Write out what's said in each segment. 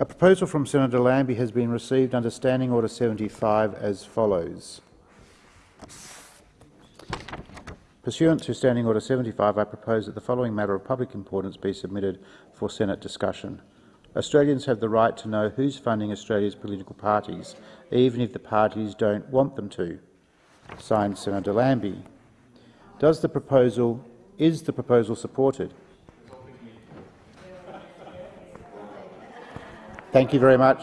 A proposal from Senator Lambie has been received under Standing Order 75 as follows. Pursuant to Standing Order 75, I propose that the following matter of public importance be submitted for Senate discussion. Australians have the right to know who's funding Australia's political parties, even if the parties don't want them to. Signed, Senator Lambie. Does the proposal is the proposal supported? Thank you very much.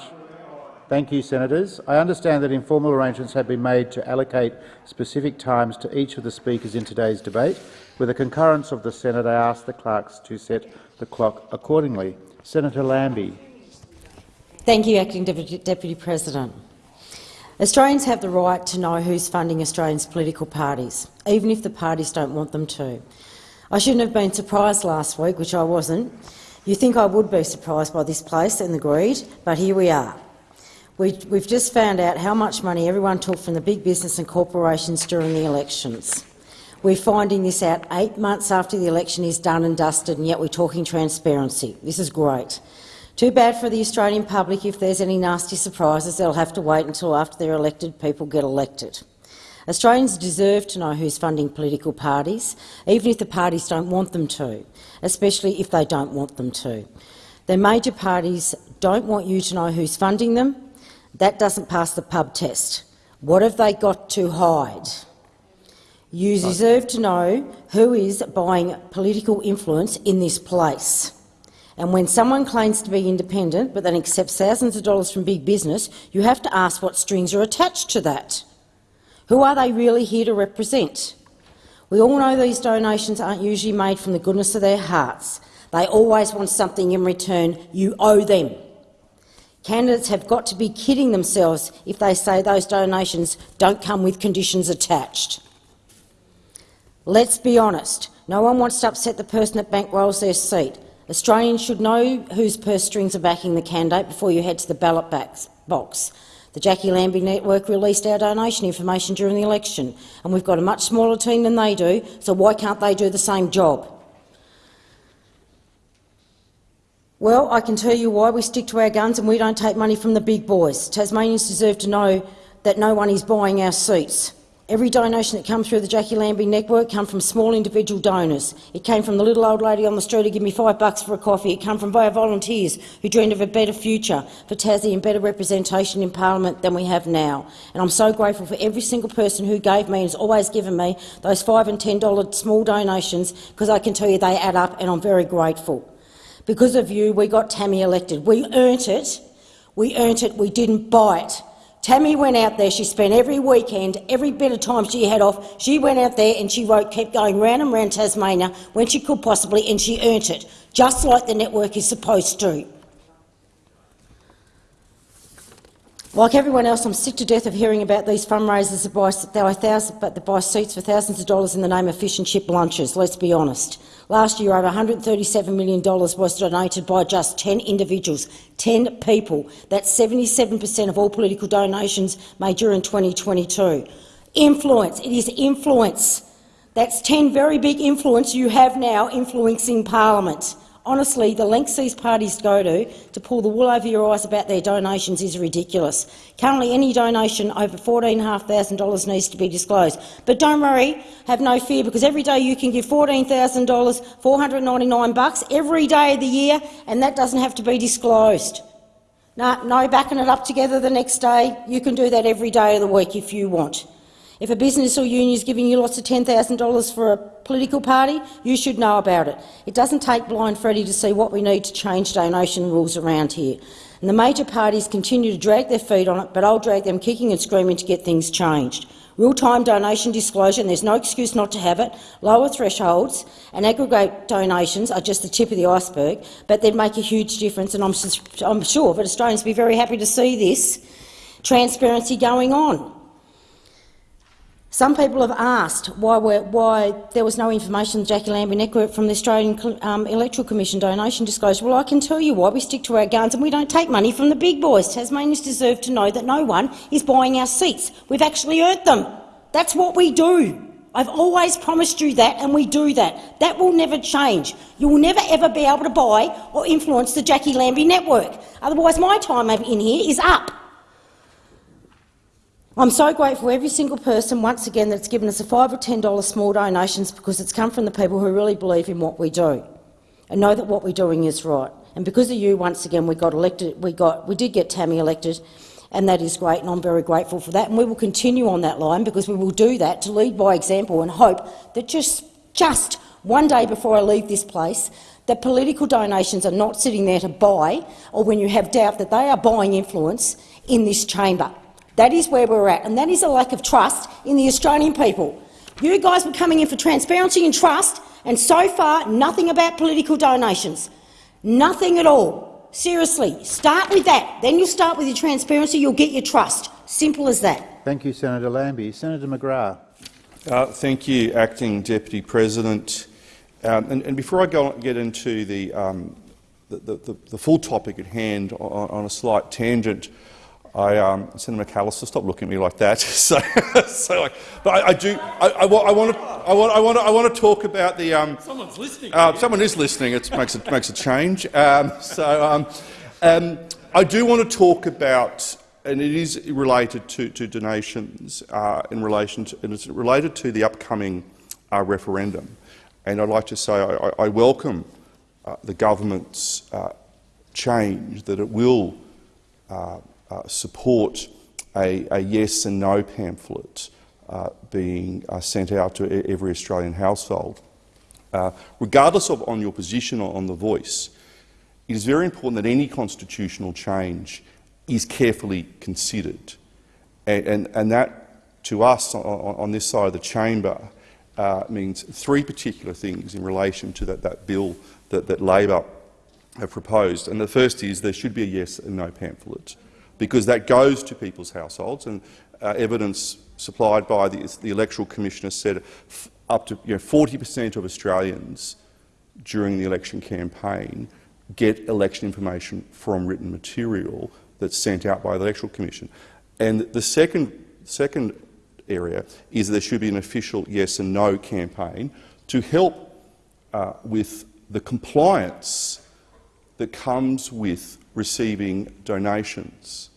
Thank you, Senators. I understand that informal arrangements have been made to allocate specific times to each of the speakers in today's debate. With the concurrence of the Senate, I ask the clerks to set the clock accordingly. Senator Lambie. Thank you, Acting Deputy, Deputy President. Australians have the right to know who's funding Australians' political parties, even if the parties don't want them to. I shouldn't have been surprised last week, which I wasn't. You think I would be surprised by this place and the greed, but here we are. We, we've just found out how much money everyone took from the big business and corporations during the elections. We're finding this out eight months after the election is done and dusted, and yet we're talking transparency. This is great. Too bad for the Australian public if there's any nasty surprises. They'll have to wait until after their elected people get elected. Australians deserve to know who's funding political parties, even if the parties don't want them to, especially if they don't want them to. The major parties don't want you to know who's funding them, that doesn't pass the pub test. What have they got to hide? You deserve to know who is buying political influence in this place. And when someone claims to be independent but then accepts thousands of dollars from big business, you have to ask what strings are attached to that. Who are they really here to represent? We all know these donations aren't usually made from the goodness of their hearts. They always want something in return. You owe them. Candidates have got to be kidding themselves if they say those donations don't come with conditions attached. Let's be honest. No one wants to upset the person that bankrolls their seat. Australians should know whose purse strings are backing the candidate before you head to the ballot box. The Jacqui Lambie Network released our donation information during the election, and we've got a much smaller team than they do, so why can't they do the same job? Well, I can tell you why we stick to our guns and we don't take money from the big boys. Tasmanians deserve to know that no one is buying our seats. Every donation that comes through the Jacqui Lambie network comes from small individual donors. It came from the little old lady on the street who gave me five bucks for a coffee. It came from our volunteers who dreamed of a better future for Tassie and better representation in parliament than we have now. And I'm so grateful for every single person who gave me and has always given me those five and ten dollar small donations because I can tell you they add up and I'm very grateful. Because of you, we got Tammy elected. We earned it. We earned it. We didn't buy it. Tammy went out there. She spent every weekend, every bit of time she had off, she went out there and she wrote, kept going round and round Tasmania when she could possibly, and she earned it, just like the network is supposed to. Like everyone else, I'm sick to death of hearing about these fundraisers that buy, thousands, but that buy seats for thousands of dollars in the name of fish and chip lunches, let's be honest. Last year, over $137 million was donated by just 10 individuals, 10 people. That's 77 per cent of all political donations made during 2022. Influence. It is influence. That's 10 very big influence you have now influencing parliament. Honestly, the lengths these parties go to to pull the wool over your eyes about their donations is ridiculous. Currently, any donation over $14,500 needs to be disclosed. But don't worry, have no fear, because every day you can give $14,000, 499 bucks every day of the year, and that doesn't have to be disclosed. No, no backing it up together the next day. You can do that every day of the week if you want. If a business or union is giving you lots of $10,000 for a political party, you should know about it. It doesn't take blind Freddie to see what we need to change donation rules around here. And the major parties continue to drag their feet on it, but I'll drag them kicking and screaming to get things changed. Real-time donation disclosure, and there's no excuse not to have it, lower thresholds and aggregate donations are just the tip of the iceberg, but they'd make a huge difference, and I'm, I'm sure that Australians would be very happy to see this transparency going on. Some people have asked why, why, there was no information in Jacqui Lambie network from the Australian um, Electoral Commission donation disclosure. Well, I can tell you why. We stick to our guns and we don't take money from the big boys. Tasmanians deserve to know that no one is buying our seats. We've actually earned them. That's what we do. I've always promised you that, and we do that. That will never change. You will never ever be able to buy or influence the Jacqui Lambie network. Otherwise, my time in here is up. I'm so grateful for every single person, once again, that's given us a five or ten dollar small donations because it's come from the people who really believe in what we do and know that what we're doing is right. And because of you, once again, we got elected. We got, we did get Tammy elected, and that is great, and I'm very grateful for that. And we will continue on that line because we will do that to lead by example and hope that just, just one day before I leave this place, that political donations are not sitting there to buy, or when you have doubt that they are buying influence in this chamber. That is where we're at, and that is a lack of trust in the Australian people. You guys were coming in for transparency and trust, and so far nothing about political donations. Nothing at all. Seriously, start with that. Then you'll start with your transparency, you'll get your trust. Simple as that. Thank you, Senator Lambie. Senator McGrath. Uh, thank you, Acting Deputy President. Um, and, and, before I go get into the, um, the, the, the, full topic at hand on, on a slight tangent, I, um, Senator McAllister, stop looking at me like that. so, so like, but I, I do. I, I, I, want to. I want. I want. To, I want to talk about the. Um, Someone's listening. Uh, someone is listening. It makes a makes a change. Um, so, um, um, I do want to talk about, and it is related to, to donations uh, in relation to, and it's related to the upcoming uh, referendum. And I'd like to say I, I welcome uh, the government's uh, change that it will. Uh, support a, a, yes and no pamphlet uh, being uh, sent out to every Australian household. Uh, regardless of on your position or on the voice, it is very important that any constitutional change is carefully considered. And, and, and that, to us on, on, this side of the chamber, uh, means three particular things in relation to that, that bill that, that Labor have proposed. And the first is there should be a yes and no pamphlet because that goes to people's households. And uh, evidence supplied by the, the Electoral Commissioner said up to 40 you know, of Australians during the election campaign get election information from written material that's sent out by the Electoral Commission. And the second, second area is there should be an official yes and no campaign to help uh, with the compliance that comes with receiving donations.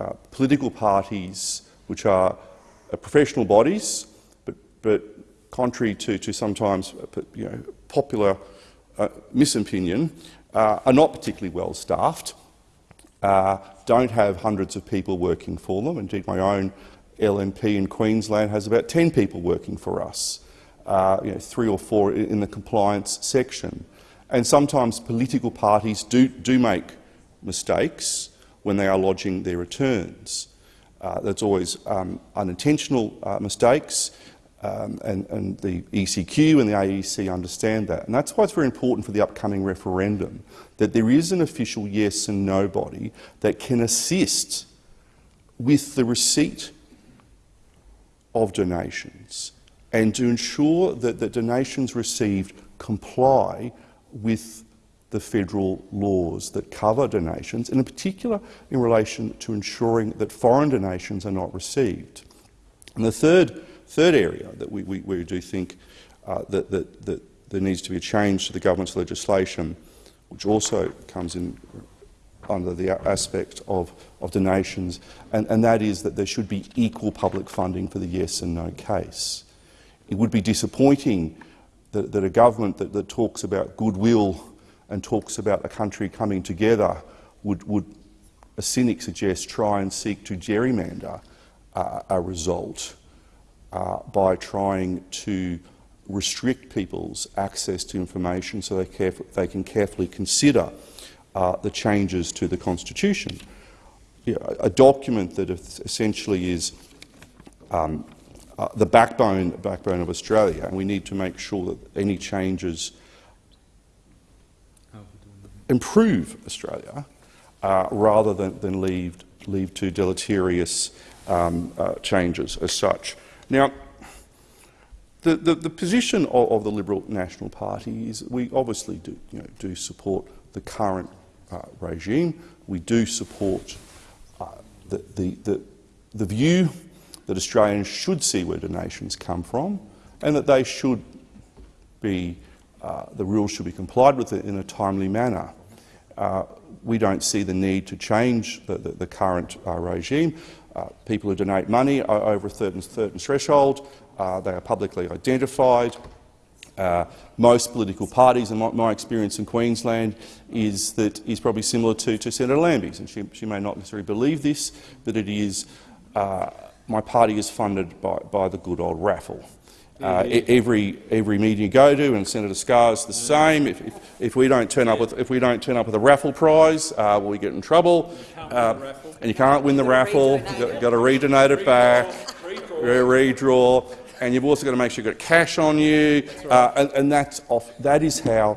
Uh, political parties, which are uh, professional bodies, but, but contrary to, to sometimes uh, you know, popular uh, misopinion, uh, are not particularly well staffed, don't have hundreds of people working for them. Indeed, my own LNP in Queensland has about 10 people working for us, you know, three or four in the compliance section. And sometimes political parties do, do make mistakes when they are lodging their returns. Uh, that's always um, unintentional uh, mistakes, um, and, and, the ECQ and the AEC understand that. And that's why it's very important for the upcoming referendum that there is an official yes and no body that can assist with the receipt of donations and to ensure that the donations received comply with the federal laws that cover donations, and in particular in relation to ensuring that foreign donations are not received. And the third, third area that we, we, we do think uh, that, that, that there needs to be a change to the government's legislation, which also comes in under the aspect of, of donations, and, and that is that there should be equal public funding for the yes and no case. It would be disappointing that, that a government that, that talks about goodwill and talks about a country coming together would, would a cynic suggest, try and seek to gerrymander uh, a result uh, by trying to restrict people's access to information so they, they can carefully consider uh, the changes to the Constitution. You know, a document that essentially is um, uh, the backbone, backbone of Australia, and we need to make sure that any changes improve Australia uh, rather than, than leave, leave to deleterious um, uh, changes as such. Now, the, the, the position of, of, the Liberal National Party is we obviously do, you know, do support the current uh, regime. We do support uh, the, the, the, the view that Australians should see where donations come from and that they should be, uh, the rules should be complied with in a timely manner. Uh, we don't see the need to change the, the, the current uh, regime. Uh, people who donate money are over a certain, certain threshold. Uh, they are publicly identified. Uh, most political parties, and my, my, experience in Queensland is that is probably similar to, to Senator Lambie's, and she, she, may not necessarily believe this, but it is uh, my party is funded by, by the good old raffle. Uh, every every meeting you go to, and Senator Scarr's the same. If, if, if, we don't turn up with if we don't turn up with a raffle prize, uh, we get in trouble. Uh, and you can't win the raffle. You've got, to redonate it back, redraw, and you've also got to make sure you've got cash on you, uh, and, and, that's off. That is how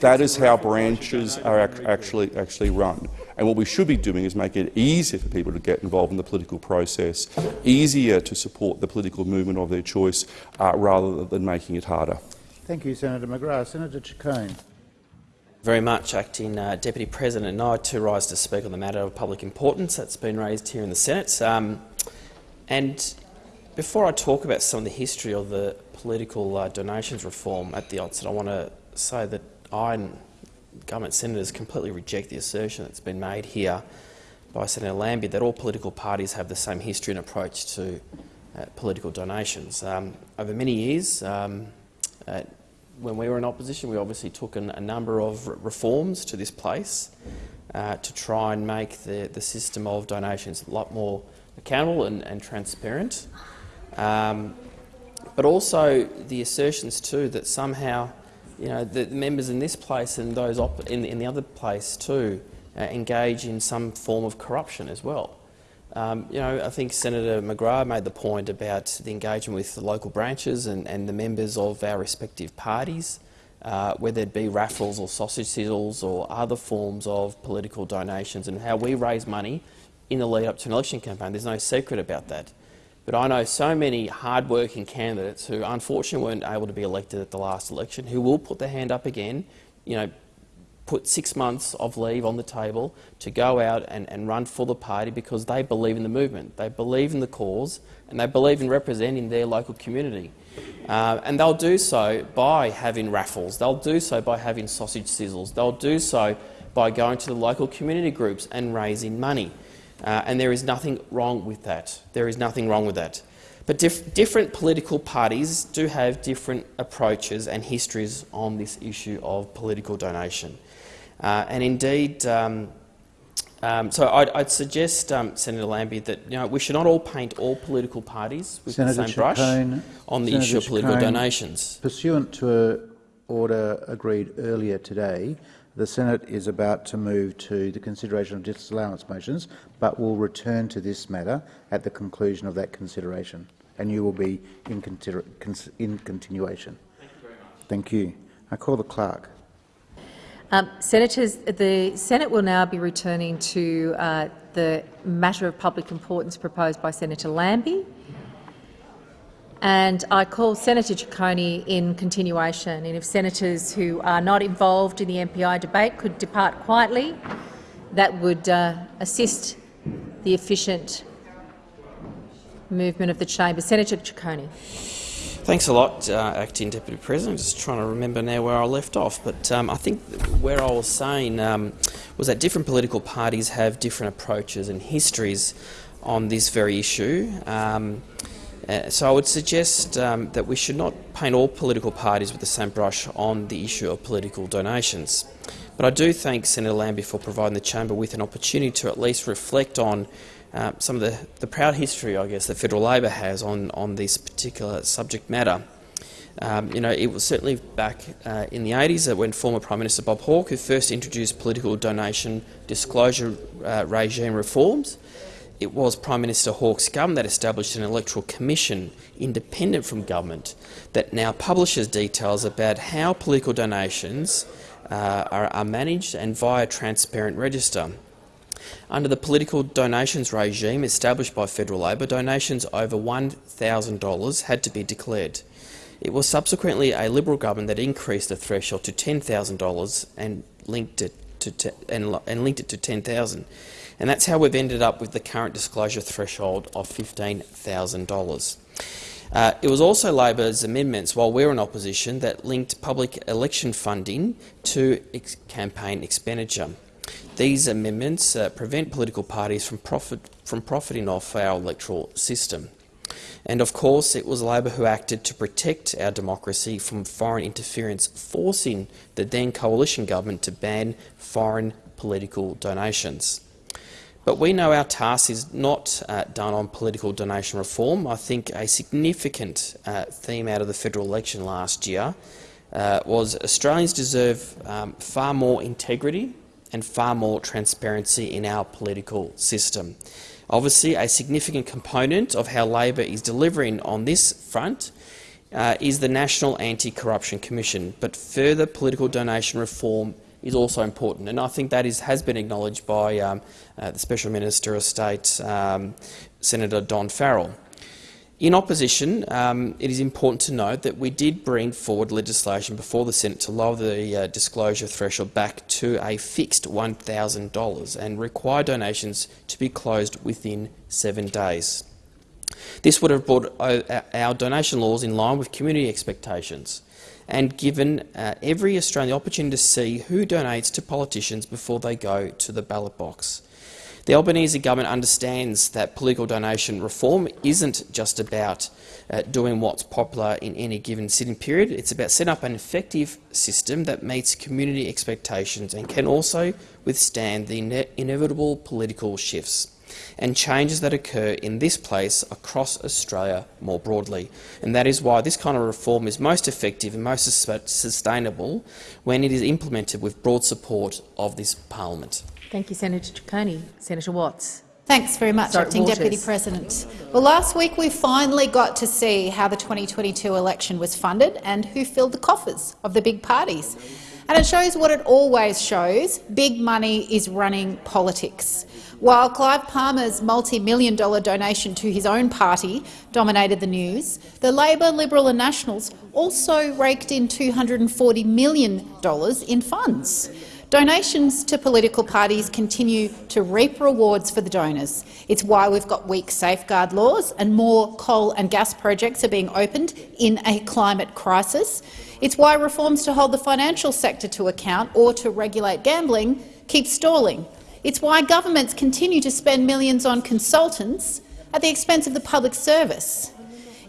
that is how branches are actually actually run. And what we should be doing is making it easier for people to get involved in the political process, easier to support the political movement of their choice, uh, rather than making it harder. Thank you, Senator McGrath. Senator Ciccone. Very much, Acting uh, Deputy President. And I too rise to speak on the matter of public importance that's been raised here in the Senate. Um, and before I talk about some of the history of the political uh, donations reform at the outset, I want to say that I and government senators completely reject the assertion that's been made here by Senator Lambie that all political parties have the same history and approach to uh, political donations. Um, over many years, um, uh, when we were in opposition, we obviously took an, a number of reforms to this place uh, to try and make the, the system of donations a lot more accountable and, and transparent. Um, but also the assertions too that somehow you know, the members in this place and those in, in, the other place too uh, engage in some form of corruption as well. Um, you know, I think Senator McGrath made the point about the engagement with the local branches and, and the members of our respective parties, uh, whether it be raffles or sausage sizzles or other forms of political donations and how we raise money in the lead up to an election campaign. There's no secret about that. But I know so many hard-working candidates who unfortunately weren't able to be elected at the last election who will put their hand up again, you know, put six months of leave on the table to go out and, and run for the party because they believe in the movement, they believe in the cause and they believe in representing their local community. Uh, and they'll do so by having raffles, they'll do so by having sausage sizzles, they'll do so by going to the local community groups and raising money. Uh, and there is nothing wrong with that. There is nothing wrong with that. But dif different political parties do have different approaches and histories on this issue of political donation. Uh, and indeed, um, um, so I'd, I'd suggest, um, Senator Lambie, that you know, we should not all paint all political parties with Senator the same brush on the Senator issue of political donations. Pursuant to an order agreed earlier today, the Senate is about to move to the consideration of disallowance motions, but will return to this matter at the conclusion of that consideration, and you will be in, in continuation. Thank you very much. Thank you. I call the clerk. Um, Senators, the Senate will now be returning to uh, the matter of public importance proposed by Senator Lambie. And I call Senator Ciccone in continuation. And if senators who are not involved in the MPI debate could depart quietly, that would uh, assist the efficient movement of the chamber. Senator Ciccone. Thanks a lot, uh, Acting Deputy President. Just trying to remember now where I left off, but um, I think where I was saying um, was that different political parties have different approaches and histories on this very issue. Um, uh, so I would suggest um, that we should not paint all political parties with the same brush on the issue of political donations. But I do thank Senator Lambie for providing the chamber with an opportunity to at least reflect on uh, some of the, the, proud history, I guess, that Federal Labor has on, on this particular subject matter. Um, you know, it was certainly back uh, in the 80s that when former Prime Minister Bob Hawke, who first introduced political donation disclosure uh, regime reforms, it was Prime Minister Hawke's government that established an electoral commission independent from government that now publishes details about how political donations uh, are, are managed and via a transparent register. Under the political donations regime established by Federal Labor, donations over $1,000 had to be declared. It was subsequently a Liberal government that increased the threshold to $10,000 and linked it to and, and linked it to 10,000. And that's how we've ended up with the current disclosure threshold of $15,000. Uh, it was also Labor's amendments, while we were in opposition, that linked public election funding to ex- campaign expenditure. These amendments uh, prevent political parties from, profit, from profiting off our electoral system. And of course, it was Labor who acted to protect our democracy from foreign interference, forcing the then coalition government to ban foreign political donations. But we know our task is not uh, done on political donation reform. I think a significant uh, theme out of the federal election last year uh, was Australians deserve um, far more integrity and far more transparency in our political system. Obviously, a significant component of how Labor is delivering on this front uh, is the National Anti-Corruption Commission, but further political donation reform is also important, and I think that is, has been acknowledged by um, uh, the Special Minister of State, um, Senator Don Farrell. In opposition, um, it is important to note that we did bring forward legislation before the Senate to lower the uh, disclosure threshold back to a fixed $1,000 and require donations to be closed within seven days. This would have brought uh, our donation laws in line with community expectations and given uh, every Australian the opportunity to see who donates to politicians before they go to the ballot box. The Albanese government understands that political donation reform isn't just about uh, doing what's popular in any given sitting period. It's about setting up an effective system that meets community expectations and can also withstand the ine inevitable political shifts and changes that occur in this place across Australia more broadly. And that is why this kind of reform is most effective and most sustainable when it is implemented with broad support of this parliament. Thank you, Senator Ciccone. Senator Waters. Thanks very much, Sorry, Acting Waters. Deputy President. Well, last week we finally got to see how the 2022 election was funded and who filled the coffers of the big parties. And it shows what it always shows, big money is running politics. While Clive Palmer's multi-million dollar donation to his own party dominated the news, the Labor, Liberal and Nationals also raked in $240 million in funds. Donations to political parties continue to reap rewards for the donors. It's why we've got weak safeguard laws and more coal and gas projects are being opened in a climate crisis. It's why reforms to hold the financial sector to account or to regulate gambling keep stalling. It's why governments continue to spend millions on consultants at the expense of the public service.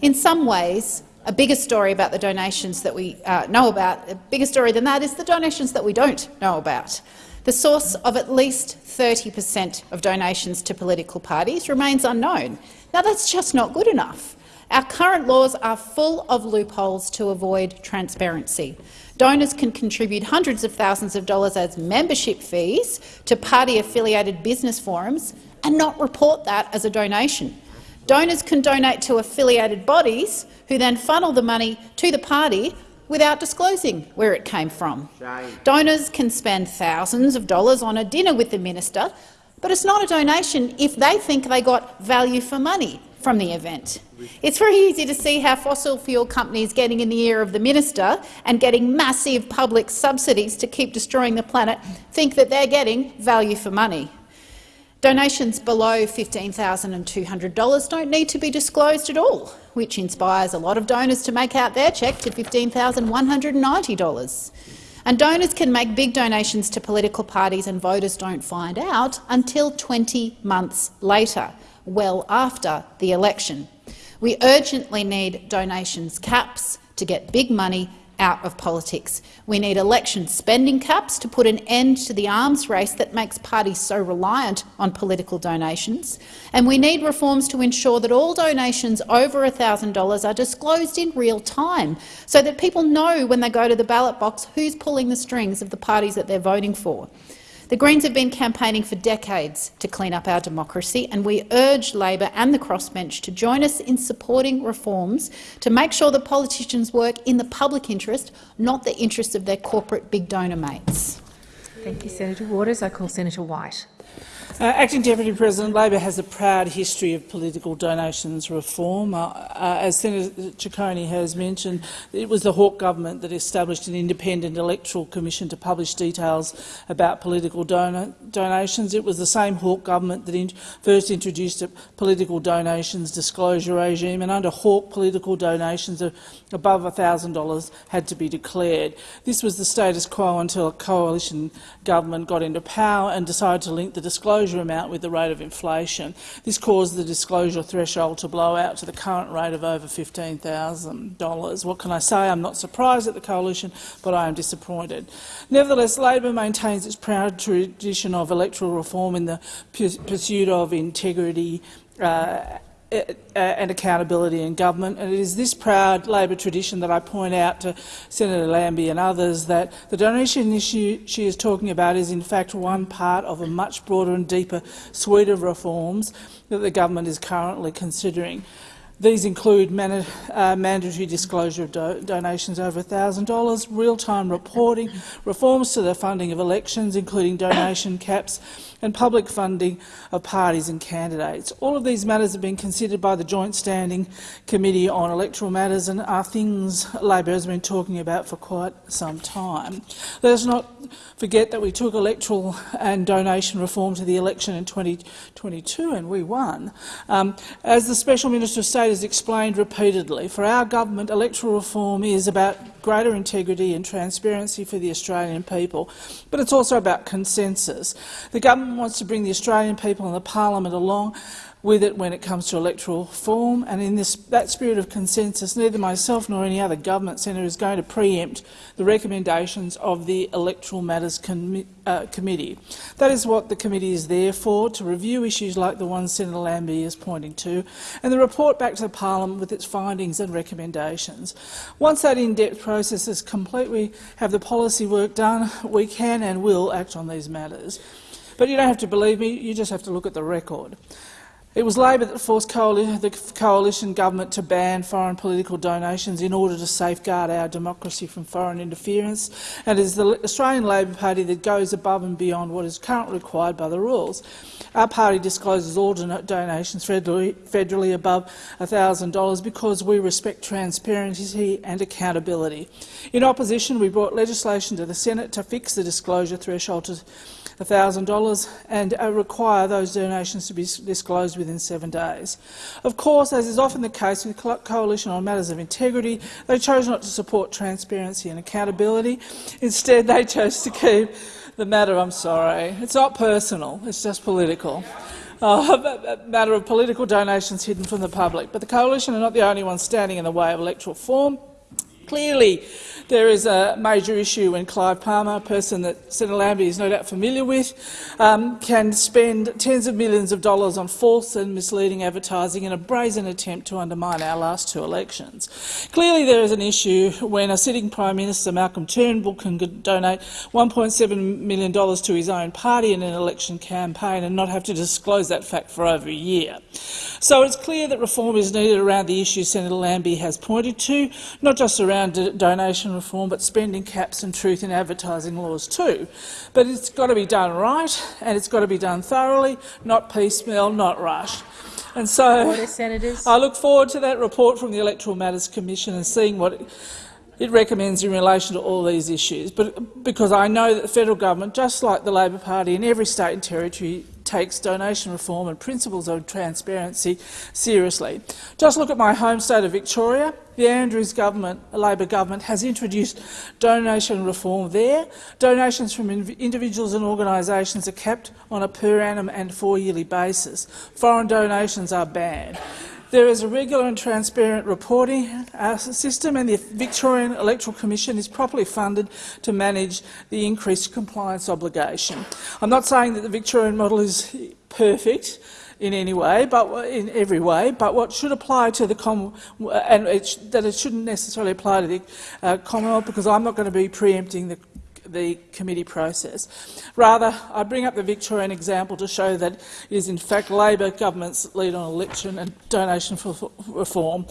In some ways, a bigger story about the donations that we uh, know about, a bigger story than that is the donations that we don't know about. The source of at least 30 per cent of donations to political parties remains unknown. Now, that's just not good enough. Our current laws are full of loopholes to avoid transparency. Donors can contribute hundreds of thousands of dollars as membership fees to party-affiliated business forums and not report that as a donation. Donors can donate to affiliated bodies who then funnel the money to the party without disclosing where it came from. Shame. Donors can spend thousands of dollars on a dinner with the minister, but it's not a donation if they think they got value for money from the event. It's very easy to see how fossil fuel companies getting in the ear of the minister and getting massive public subsidies to keep destroying the planet think that they're getting value for money. Donations below $15,200 don't need to be disclosed at all, which inspires a lot of donors to make out their cheque to $15,190. And donors can make big donations to political parties and voters don't find out until 20 months later, well after the election. We urgently need donations caps to get big money out of politics. We need election spending caps to put an end to the arms race that makes parties so reliant on political donations. And we need reforms to ensure that all donations over $1,000 are disclosed in real time, so that people know when they go to the ballot box who's pulling the strings of the parties that they're voting for. The Greens have been campaigning for decades to clean up our democracy, and we urge Labor and the crossbench to join us in supporting reforms to make sure that politicians work in the public interest, not the interests of their corporate big donor mates. Thank you, Senator Waters. I call Senator White. Uh, Acting Deputy President, Labor has a proud history of political donations reform. Uh, uh, as Senator Ciccone has mentioned, it was the Hawke government that established an independent electoral commission to publish details about political don donations. It was the same Hawke government that in first introduced a political donations disclosure regime, and under Hawke, political donations above $1,000 had to be declared. This was the status quo until a coalition government got into power and decided to link the disclosure amount with the rate of inflation. This caused the disclosure threshold to blow out to the current rate of over $15,000. What can I say? I'm not surprised at the coalition, but I am disappointed. Nevertheless, Labor maintains its proud tradition of electoral reform in the pursuit of integrity uh, and accountability in government. And it is this proud Labor tradition that I point out to Senator Lambie and others that the donation issue she is talking about is in fact one part of a much broader and deeper suite of reforms that the government is currently considering. These include man uh, mandatory disclosure of do donations over $1,000, real-time reporting, reforms to the funding of elections, including donation caps, and public funding of parties and candidates. All of these matters have been considered by the Joint Standing Committee on Electoral Matters and are things Labor has been talking about for quite some time. Let us not forget that we took electoral and donation reform to the election in 2022 and we won. Um, as the Special Minister of State has explained repeatedly, for our government electoral reform is about greater integrity and transparency for the Australian people, but it's also about consensus. The government wants to bring the Australian people and the parliament along with it when it comes to electoral reform, and in this, that spirit of consensus, neither myself nor any other government senator is going to preempt the recommendations of the Electoral Matters Com uh, Committee. That is what the committee is there for, to review issues like the one Senator Lambie is pointing to, and the report back to the parliament with its findings and recommendations. Once that in-depth process is complete, we have the policy work done, we can and will act on these matters. But you don't have to believe me, you just have to look at the record. It was Labor that forced coali the coalition government to ban foreign political donations in order to safeguard our democracy from foreign interference, and it is the Australian Labor Party that goes above and beyond what is currently required by the rules. Our party discloses all donations federally, federally above $1,000 because we respect transparency and accountability. In opposition, we brought legislation to the Senate to fix the disclosure threshold to $1,000 and uh, require those donations to be disclosed within seven days. Of course, as is often the case with Coalition on matters of integrity, they chose not to support transparency and accountability. Instead, they chose to keep the matter, I'm sorry, it's not personal, it's just political. Uh, a matter of political donations hidden from the public. But the Coalition are not the only ones standing in the way of electoral reform. Clearly, there is a major issue when Clive Palmer, a person that Senator Lambie is no doubt familiar with, um, can spend tens of millions of dollars on false and misleading advertising in a brazen attempt to undermine our last two elections. Clearly there is an issue when a sitting Prime Minister, Malcolm Turnbull, can donate $1.7 million to his own party in an election campaign and not have to disclose that fact for over a year. So it's clear that reform is needed around the issues Senator Lambie has pointed to, not just around around donation reform, but spending caps and truth in advertising laws too. But it's got to be done right, and it's got to be done thoroughly, not piecemeal, not rushed. And so Order, I look forward to that report from the Electoral Matters Commission and seeing what it, recommends in relation to all these issues. But because I know that the federal government, just like the Labor Party in every state and territory, takes donation reform and principles of transparency seriously. Just look at my home state of Victoria. The Andrews government, a Labor government, has introduced donation reform there. Donations from individuals and organisations are kept on a per annum and four-yearly basis. Foreign donations are banned. There is a regular and transparent reporting uh, system and the Victorian Electoral Commission is properly funded to manage the increased compliance obligation. I'm not saying that the Victorian model is perfect in any way, but in every way, but what should apply to the Commonwealth, and it that it shouldn't necessarily apply to the uh, Commonwealth, because I'm not going to be preempting the the committee process. Rather, I bring up the Victorian example to show that it is in fact Labor government's lead on election and donation for reform.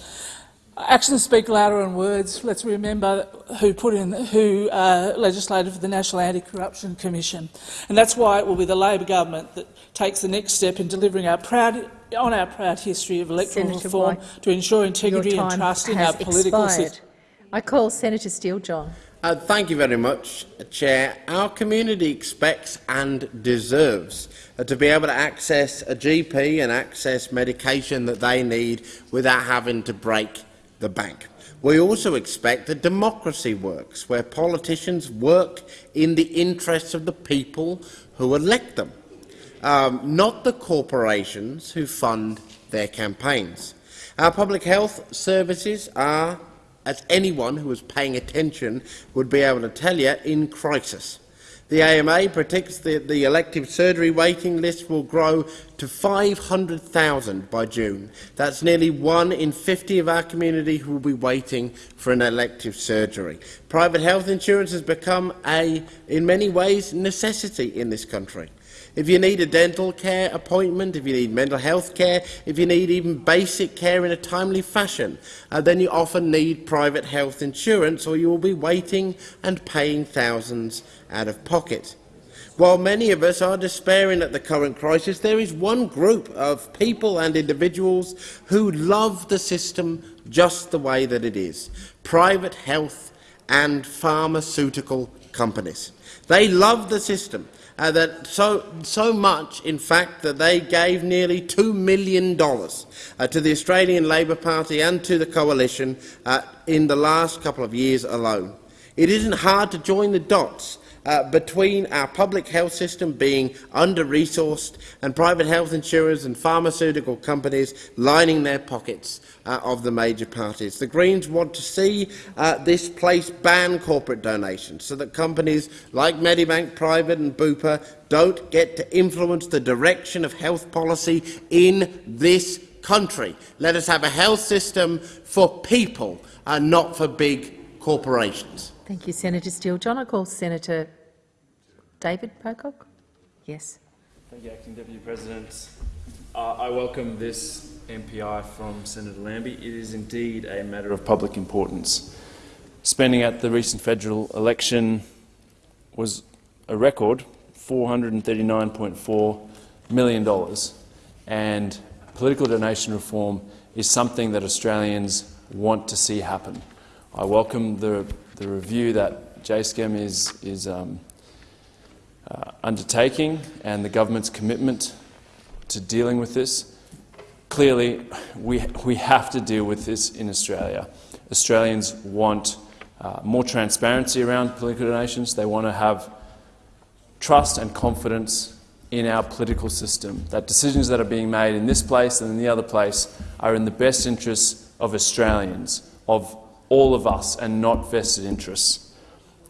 Actions speak louder than words. Let's remember who put in, who uh, legislated for the National Anti-Corruption Commission, and that's why it will be the Labor government that takes the next step in delivering our proud, on our proud history of electoral Senator reform White, to ensure integrity and trust in our political expired. system. I call Senator Steele John. Uh, thank you very much, Chair. Our community expects and deserves uh, to be able to access a GP and access medication that they need without having to break the bank. We also expect that democracy works, where politicians work in the interests of the people who elect them, um, not the corporations who fund their campaigns. Our public health services are as anyone who is paying attention would be able to tell you, in crisis. The AMA predicts that the elective surgery waiting list will grow to 500,000 by June. That's nearly one in 50 of our community who will be waiting for an elective surgery. Private health insurance has become a, in many ways, necessity in this country. If you need a dental care appointment, if you need mental health care, if you need even basic care in a timely fashion, uh, then you often need private health insurance or you will be waiting and paying thousands out of pocket. While many of us are despairing at the current crisis, there is one group of people and individuals who love the system just the way that it is private health and pharmaceutical companies. They love the system uh, that so, so much, in fact, that they gave nearly $2 million uh, to the Australian Labor Party and to the Coalition uh, in the last couple of years alone. It isn't hard to join the dots uh, between our public health system being under-resourced and private health insurers and pharmaceutical companies lining their pockets uh, of the major parties. The Greens want to see uh, this place ban corporate donations so that companies like Medibank Private and Bupa don't get to influence the direction of health policy in this country. Let us have a health system for people and not for big corporations. Thank you, Senator Steele John. I call Senator David Pocock. Yes. Thank you, Acting Deputy President. Uh, I welcome this MPI from Senator Lambie. It is indeed a matter of public importance. Spending at the recent federal election was a record $439.4 million, and political donation reform is something that Australians want to see happen. I welcome the, the review that JSCEM is, is um, uh, undertaking and the government's commitment to dealing with this. Clearly, we, we have to deal with this in Australia. Australians want uh, more transparency around political donations. They want to have trust and confidence in our political system, that decisions that are being made in this place and in the other place are in the best interests of Australians, of all of us, and not vested interests.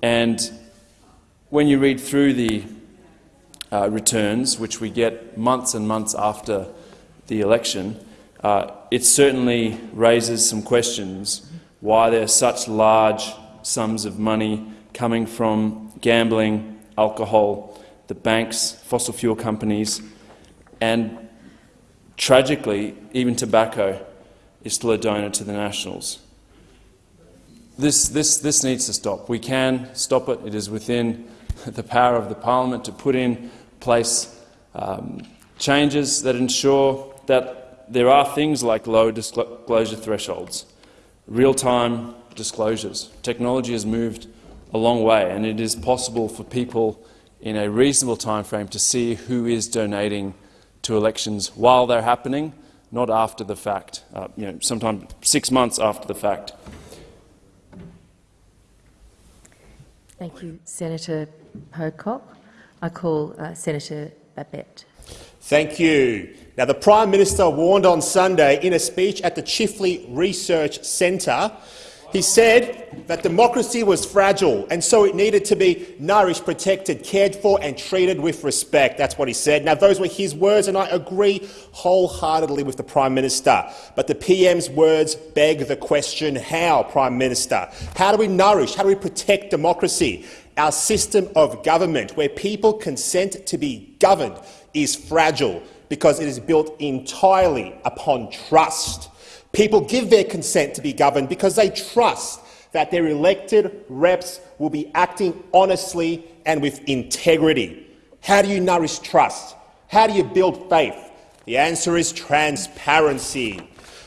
And when you read through the uh, returns, which we get months and months after the election, uh, it certainly raises some questions why there are such large sums of money coming from gambling, alcohol, the banks, fossil fuel companies, and tragically, even tobacco is still a donor to the Nationals. This, this, this needs to stop. We can stop it. It is within the power of the parliament to put in place um, changes that ensure that there are things like low disclosure thresholds, real-time disclosures. Technology has moved a long way, and it is possible for people in a reasonable time frame to see who is donating to elections while they're happening, not after the fact, uh, you know, sometimes six months after the fact. Thank you, Senator Pocock. I call uh, Senator Babet. Thank you. Now, the Prime Minister warned on Sunday in a speech at the Chifley Research Centre he said that democracy was fragile and so it needed to be nourished, protected, cared for and treated with respect. That's what he said. Now, those were his words and I agree wholeheartedly with the Prime Minister. But the PM's words beg the question, how, Prime Minister? How do we nourish, how do we protect democracy? Our system of government, where people consent to be governed, is fragile because it is built entirely upon trust. People give their consent to be governed because they trust that their elected reps will be acting honestly and with integrity. How do you nourish trust? How do you build faith? The answer is transparency.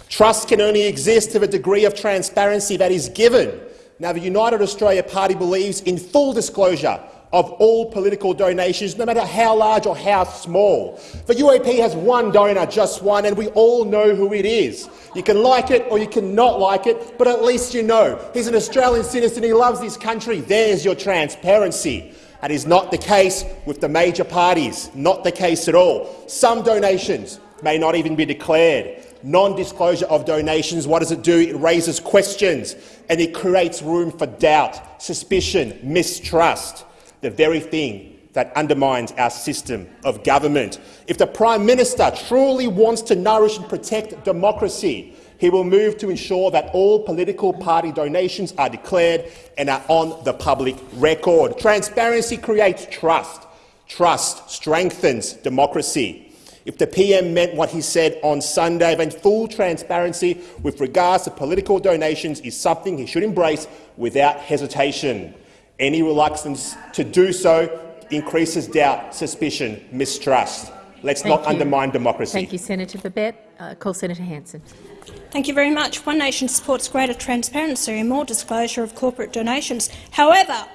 Trust can only exist to the degree of transparency that is given. Now, the United Australia Party believes in full disclosure of all political donations, no matter how large or how small. The UAP has one donor, just one, and we all know who it is. You can like it or you can not like it, but at least you know. He's an Australian citizen, he loves this country. There's your transparency. That is not the case with the major parties, not the case at all. Some donations may not even be declared. Non-disclosure of donations, what does it do? It raises questions and it creates room for doubt, suspicion, mistrust, the very thing that undermines our system of government. If the Prime Minister truly wants to nourish and protect democracy, he will move to ensure that all political party donations are declared and are on the public record. Transparency creates trust. Trust strengthens democracy. If the PM meant what he said on Sunday, then full transparency with regards to political donations is something he should embrace without hesitation. Any reluctance to do so increases doubt, suspicion, mistrust. Let's Thank not you. undermine democracy. Thank you, Senator Babet. Uh, call Senator Hanson. Thank you very much. One Nation supports greater transparency and more disclosure of corporate donations. However,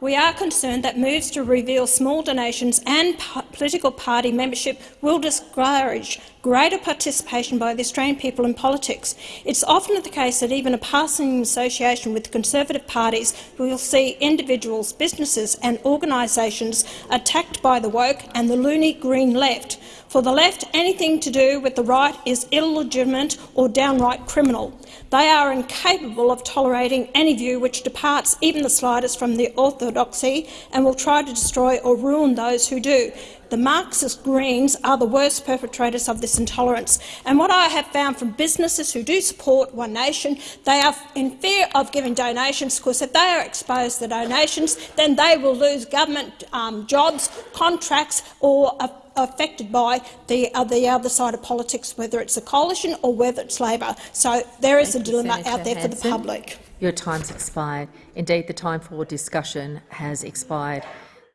we are concerned that moves to reveal small donations and political party membership will discourage greater participation by the Australian people in politics. It's often the case that even a passing association with Conservative parties will see individuals, businesses and organisations attacked by the woke and the loony green left. For the left, anything to do with the right is illegitimate or downright criminal. They are incapable of tolerating any view which departs even the slightest from the orthodoxy and will try to destroy or ruin those who do. The Marxist Greens are the worst perpetrators of this intolerance. And what I have found from businesses who do support One Nation, they are in fear of giving donations because if they are exposed to donations, then they will lose government um, jobs, contracts or uh, affected by the, uh, the other side of politics, whether it's a coalition or whether it's Labor. So there is Thank a dilemma Senator out there for the public. Your time's expired. Indeed, the time for discussion has expired.